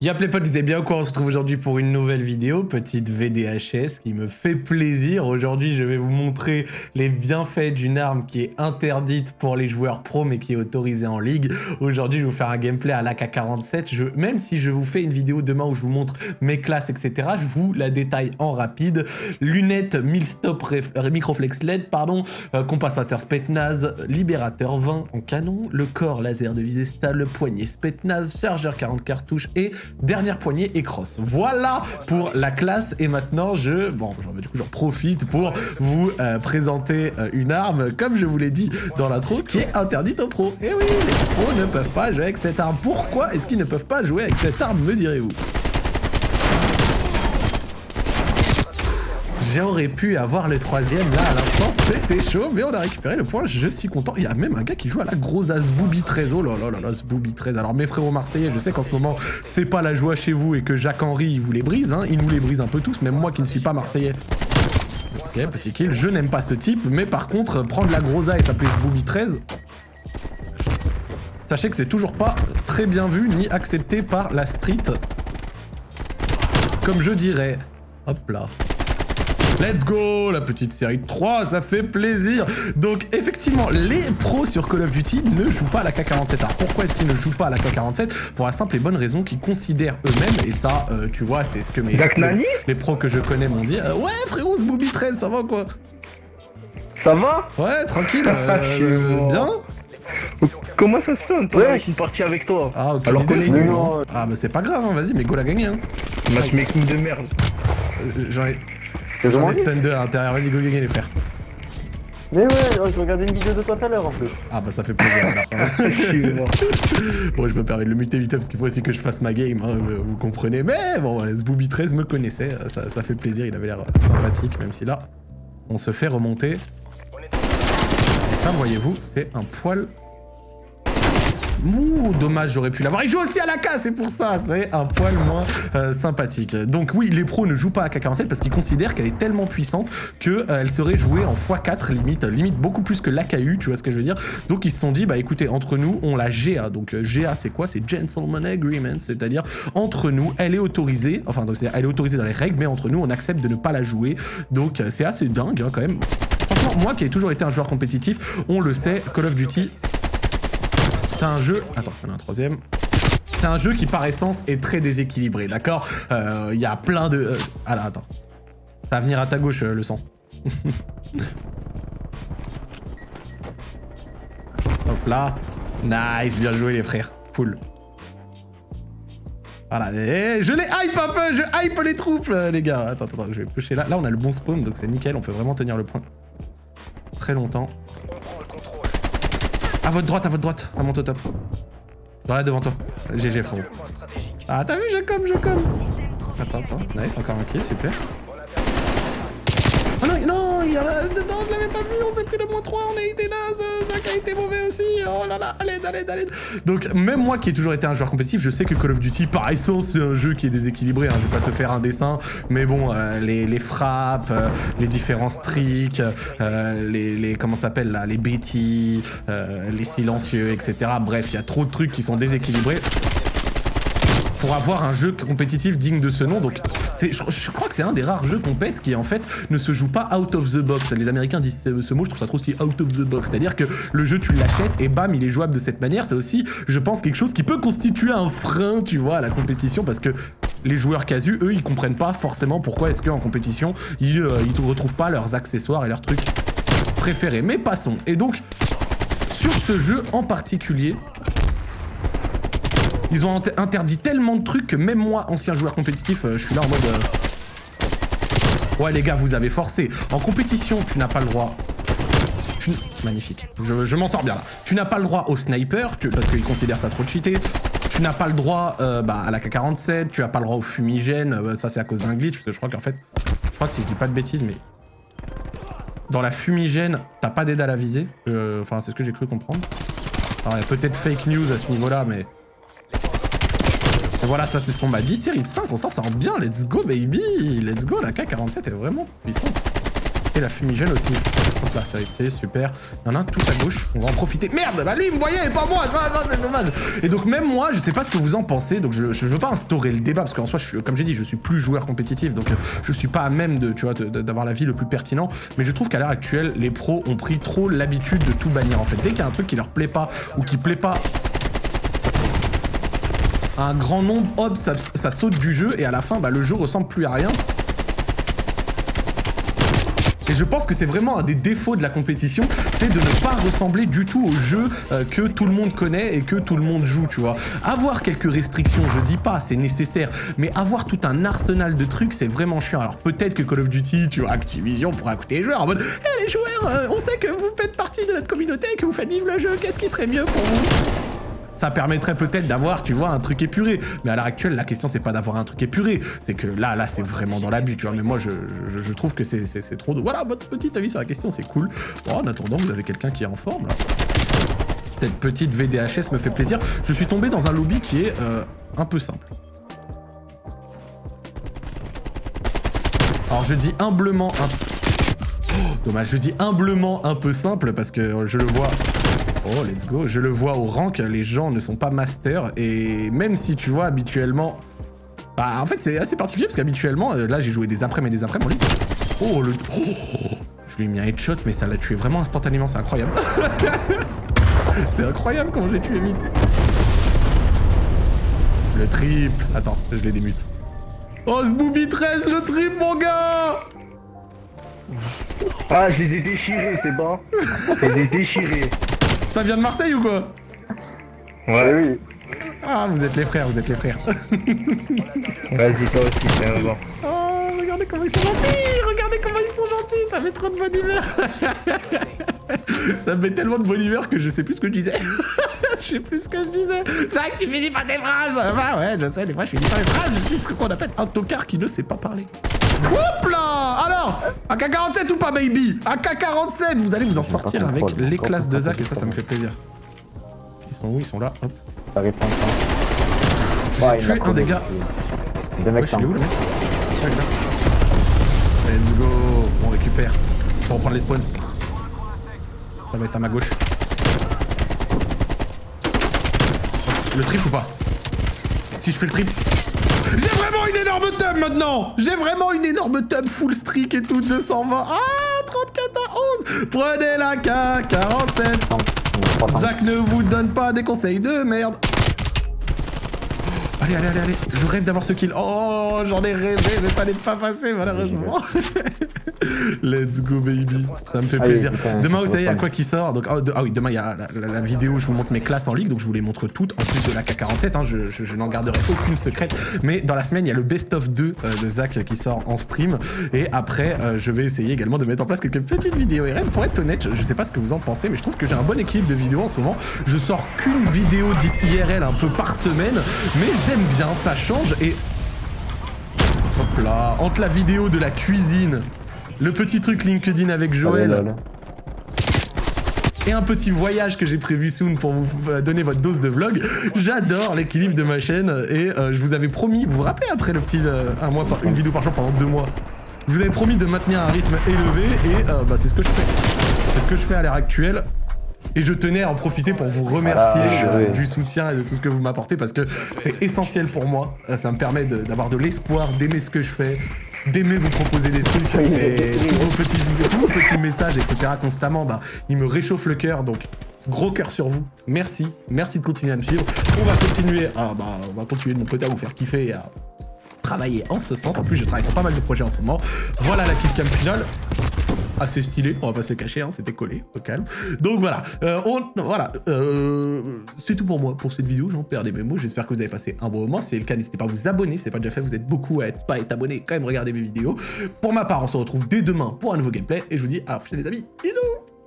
Y'a les potes, vous allez bien quoi On se retrouve aujourd'hui pour une nouvelle vidéo, petite VDHS qui me fait plaisir. Aujourd'hui, je vais vous montrer les bienfaits d'une arme qui est interdite pour les joueurs pro mais qui est autorisée en ligue. Aujourd'hui, je vais vous faire un gameplay à l'AK-47. Je... Même si je vous fais une vidéo demain où je vous montre mes classes, etc., je vous la détaille en rapide. Lunettes 1000 stop euh, microflex LED, pardon, euh, compensateur Spetnaz, libérateur 20 en canon, le corps laser de visée stable, poignée Spetnaz, chargeur 40 cartouches et dernière poignée et cross. Voilà pour la classe et maintenant je, bon, j'en profite pour vous euh, présenter euh, une arme, comme je vous l'ai dit dans l'intro, qui est interdite aux pros. Et oui, les pros ne peuvent pas jouer avec cette arme. Pourquoi est-ce qu'ils ne peuvent pas jouer avec cette arme, me direz-vous? J'aurais pu avoir le troisième là à l'instant, c'était chaud, mais on a récupéré le point, je suis content. Il y a même un gars qui joue à la grosse Asboubi 13, oh là là là là, Asboubi 13. Alors mes frérots marseillais, je sais qu'en ce moment, c'est pas la joie chez vous et que Jacques-Henri, il vous les brise, hein. il nous les brise un peu tous, même moi qui ne suis pas marseillais. Ok, petit kill, je n'aime pas ce type, mais par contre, prendre la grosa et s'appeler Asboubi 13, sachez que c'est toujours pas très bien vu ni accepté par la street. Comme je dirais. Hop là. Let's go La petite série 3, ça fait plaisir Donc effectivement, les pros sur Call of Duty ne jouent pas à la K47. Alors pourquoi est-ce qu'ils ne jouent pas à la K47 Pour la simple et bonne raison qu'ils considèrent eux-mêmes, et ça, euh, tu vois, c'est ce que mes les, pros que je connais m'ont dit. Euh, ouais frérot, ce Booby 13, ça va quoi Ça va? Ouais, tranquille, euh, bien Comment ça se fait Ouais, je suis parti avec toi. Ah, ok. Alors qu'on Ah, bah c'est pas grave, hein, vas-y, mais go l'a gagné. Hein. Matchmaking de merde. J'en ai... J'en ai stun 2 à l'intérieur, vas-y go gagner les frères. Mais ouais, je regardais une vidéo de toi tout à l'heure en plus. Ah bah ça fait plaisir alors. bon je me permets de le muter vite parce qu'il faut aussi que je fasse ma game, hein, vous comprenez. Mais bon, ce Booby 13 me connaissait, ça, ça fait plaisir, il avait l'air sympathique même si là, on se fait remonter. Et ça, voyez-vous, c'est un poil Ouh, dommage, j'aurais pu l'avoir. Il joue aussi à la K, c'est pour ça, c'est un poil moins euh, sympathique. Donc oui, les pros ne jouent pas à K47 parce qu'ils considèrent qu'elle est tellement puissante qu'elle euh, serait jouée en x4 limite, limite beaucoup plus que l'AKU, tu vois ce que je veux dire. Donc ils se sont dit, bah écoutez, entre nous, on la GA. Donc euh, GA, c'est quoi? C'est Gentleman Agreement, c'est-à-dire entre nous, elle est autorisée, enfin donc elle est autorisée dans les règles, mais entre nous, on accepte de ne pas la jouer. Donc c'est assez dingue hein, quand même. Franchement, moi qui ai toujours été un joueur compétitif, on le sait, Call of Duty, c'est un jeu... Attends, en a un troisième. C'est un jeu qui, par essence, est très déséquilibré, d'accord euh, Il y a plein de... Euh, ah là, attends. Ça va venir à ta gauche, euh, le sang. Hop là. Nice, bien joué, les frères. Full. Voilà, je les hype un peu, je hype les troupes, les gars. Attends, attends, je vais pusher là. Là, on a le bon spawn, donc c'est nickel, on peut vraiment tenir le point très longtemps. À votre droite, à votre droite. Ça monte au top. Dans là devant toi. GG frérot. Ah t'as vu, je comme. Attends, attends. Nice, encore un kill, super. Oh non, non, l'avais pas vu, on s'est pris le moins 3, on a été naze, Zach a été mauvais aussi, oh là là, allez, allez, allez. Donc même moi qui ai toujours été un joueur compétitif, je sais que Call of Duty, par essence, c'est un jeu qui est déséquilibré, hein, je vais pas te faire un dessin, mais bon, euh, les, frappes, euh, les différents streaks, euh, les, les, comment s'appelle là, les bêtis, les silencieux, etc. Bref, il y a trop de trucs qui sont déséquilibrés pour avoir un jeu compétitif digne de ce nom. Donc, je, crois que c'est un des rares jeux compètes qui, en fait, ne se joue pas out of the box. Les Américains disent ce, mot, je trouve ça trop stylé, out of the box. C'est-à-dire que le jeu, tu l'achètes et bam, il est jouable de cette manière. C'est aussi, je pense, quelque chose qui peut constituer un frein, tu vois, à la compétition parce que les joueurs casus, eux, ils comprennent pas forcément pourquoi est-ce qu'en compétition, ils, euh, ils retrouvent pas leurs accessoires et leurs trucs préférés. Mais passons. Et donc, sur ce jeu en particulier, ils ont interdit tellement de trucs que même moi, ancien joueur compétitif, euh, je suis là en mode... Euh, ouais les gars, vous avez forcé. En compétition, tu n'as pas le droit... Magnifique. Je, m'en sors bien là. Tu n'as pas le droit au sniper, parce qu'ils considèrent ça trop cheaté. Tu n'as pas le droit euh, bah, à la K-47, tu n'as pas le droit au fumigène, ça c'est à cause d'un glitch, parce que je crois qu'en fait... Je crois que si je dis pas de bêtises, mais... Dans la fumigène, t'as pas d'aide à la visée. Enfin, c'est ce que j'ai cru comprendre. Alors, il y a peut-être fake news à ce niveau-là, mais... Voilà, ça c'est ce qu'on m'a dit. Série de 5, on s'en sort bien. Let's go, baby. Let's go. La K47 est vraiment puissante. Et la fumigène aussi. Là, c'est super. Il y en a tout à gauche, on va en profiter. Merde, bah lui me voyait et pas moi, ça, ça c'est dommage. Et donc même moi, je sais pas ce que vous en pensez, donc je, veux pas instaurer le débat, parce qu'en soi, comme j'ai dit, je suis plus joueur compétitif, donc je suis pas à même de, tu vois, d'avoir l'avis le plus pertinent, mais je trouve qu'à l'heure actuelle, les pros ont pris trop l'habitude de tout bannir en fait. Dès qu'il y a un truc qui leur plaît pas, ou qui plaît pas un grand nombre, hop, ça, saute du jeu, et à la fin, bah, le jeu ressemble plus à rien. Et je pense que c'est vraiment un des défauts de la compétition, c'est de ne pas ressembler du tout au jeu euh, que tout le monde connaît et que tout le monde joue, tu vois. Avoir quelques restrictions, je dis pas, c'est nécessaire, mais avoir tout un arsenal de trucs, c'est vraiment chiant. Alors peut-être que Call of Duty, tu vois, Activision pourra écouter les joueurs en mode Eh les joueurs, euh, on sait que vous faites partie de notre communauté, que vous faites vivre le jeu, qu'est-ce qui serait mieux pour vous? Ça permettrait peut-être d'avoir, tu vois, un truc épuré. Mais à l'heure actuelle, la question, c'est pas d'avoir un truc épuré. C'est que là, là, c'est vraiment dans l'abus, tu vois. Mais moi, je, trouve que c'est trop... de- Voilà, votre petit avis sur la question, c'est cool. Bon, en attendant, vous avez quelqu'un qui est en forme, là. Cette petite VDHS me fait plaisir. Je suis tombé dans un lobby qui est euh, un peu simple. Alors, je dis humblement un... Dommage, je dis humblement un peu simple parce que je le vois... Oh, let's go. Je le vois au rank, les gens ne sont pas masters. Et même si tu vois habituellement... Bah, en fait, c'est assez particulier parce qu'habituellement, euh, là, j'ai joué des après-midi et des après en ligne. Oh, le... oh, je lui ai mis un headshot, mais ça l'a tué vraiment instantanément. C'est incroyable. c'est incroyable comment j'ai tué vite. Le triple. Attends, je les démute. Oh, ce booby 13, le triple, mon gars Ah, je les ai déchirés, c'est bon. Je les ai déchirés. Ça vient de Marseille ou quoi? Ouais, oui. Ah, vous êtes les frères, vous êtes les frères. vas-y, toi aussi, c'est bon. Oh, regardez comment ils sont gentils Regardez comment ils sont gentils Ça met trop de bonne humeur Ça me met tellement de bonne humeur que je sais plus ce que je disais. je sais plus ce que je disais. C'est vrai que tu finis pas tes phrases Bah ouais, je sais, des fois je finis pas mes phrases. C'est ce qu'on appelle un tocard qui ne sait pas parler. Hop là Alors AK-47 ou pas, baby? AK-47 Vous allez vous en sortir avec les classes de Zach et ça, ça me fait plaisir. Ils sont où? Ils sont là, hop. Ouais, il tué un des gars. Des mecs est où le mec. Let's go On récupère. On reprendre les spawns. Ça va être à ma gauche. Le trip ou pas Si je fais le trip. J'ai vraiment une énorme tub maintenant J'ai vraiment une énorme tub full streak et tout, 220. Ah 34 à 11 Prenez la K47 Trois simples. Zach ne vous donne pas des conseils de merde. Allez, allez, allez, allez. Je rêve d'avoir ce kill. Oh, j'en ai rêvé, mais ça n'est pas passé, malheureusement. Let's go, baby. Ça me fait Allez, plaisir. putain, Demain, vous savez, il y a quoi qui sort donc, ah, de- ah oui, demain, il y a la, la- la vidéo où je vous montre mes classes en ligue, donc je vous les montre toutes, en plus de la K47. hein, je je- je n'en garderai aucune secrète. Mais dans la semaine, il y a le best-of 2 euh, de Zach qui sort en stream. Et après, euh, je vais essayer également de mettre en place quelques petites vidéos RL. Pour être honnête, je, je sais pas ce que vous en pensez, mais je trouve que j'ai un bon équilibre de vidéos en ce moment. Je sors qu'une vidéo dite IRL un peu par semaine, mais j'aime bien, ça change. Et Hop là, entre la vidéo de la cuisine, le petit truc LinkedIn avec Joël Allez, lol. et un petit voyage que j'ai prévu soon pour vous euh, donner votre dose de vlog, j'adore l'équilibre de ma chaîne et euh, je vous avais promis, vous vous rappelez après le petit euh, un mois par, une vidéo par jour pendant deux mois, je vous avais promis de maintenir un rythme élevé et euh, bah, c'est ce que je fais. C'est ce que je fais à l'heure actuelle. Et je tenais à en profiter pour vous remercier Voilà, euh, du soutien et de tout ce que vous m'apportez parce que c'est essentiel pour moi. Euh, Ça me permet d'avoir de, l'espoir, d'aimer ce que je fais, d'aimer vous proposer des trucs Oui, et tous vos petits tous vos petits messages, etc. constamment, bah, ils me réchauffent le cœur. Donc, gros cœur sur vous. Merci. Merci de continuer à me suivre. On va continuer à, bah, on va continuer de mon côté à vous faire kiffer et à travailler en ce sens. En plus, je travaille sur pas mal de projets en ce moment. Voilà la killcam finale. Assez stylé, on va pas se cacher, hein, c'était collé, au calme. Donc voilà, euh, on, voilà, euh, c'est tout pour moi pour cette vidéo, j'en perds des mes mots, j'espère que vous avez passé un bon moment, si c'est le cas, n'hésitez pas à vous abonner, c'est pas déjà fait, vous êtes beaucoup à être pas être abonné, quand même regarder mes vidéos. Pour ma part, on se retrouve dès demain pour un nouveau gameplay, et je vous dis à la prochaine les amis, bisous